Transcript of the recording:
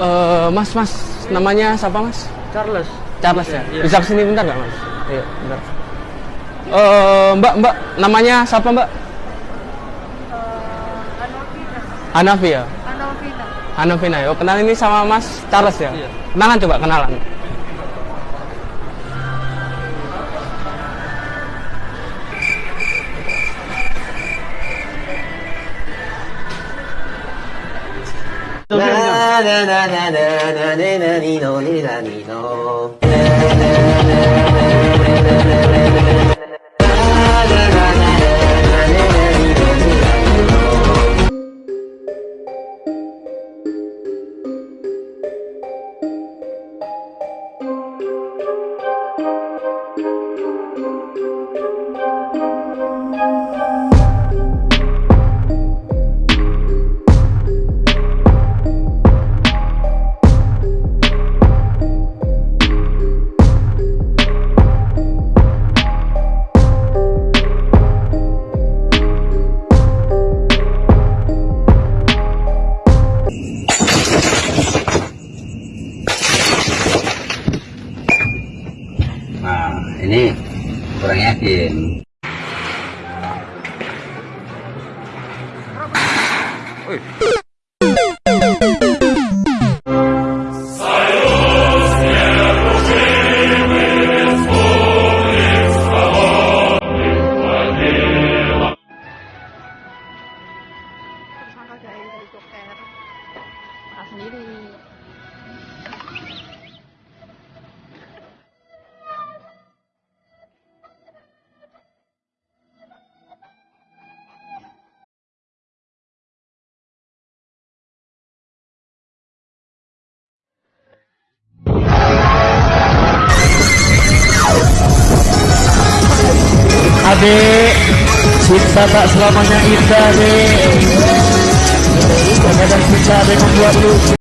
Eh, mas, mas, namanya siapa mas? Charles. Charles ya. Iya. Bisa ke sini bentar nggak mas? Iya, bentar. Eh, mbak, mbak, namanya siapa mbak? Hanafi ya. Anovina. Hanafina ya. Oh, kenalan ini sama Mas Charles ya. Iya. Kenalan coba kenalan. ななななななななにのねなにの ini kurang yakin. Adik, cinta tak selamanya indah, dek. Kadang cinta yang membuat lu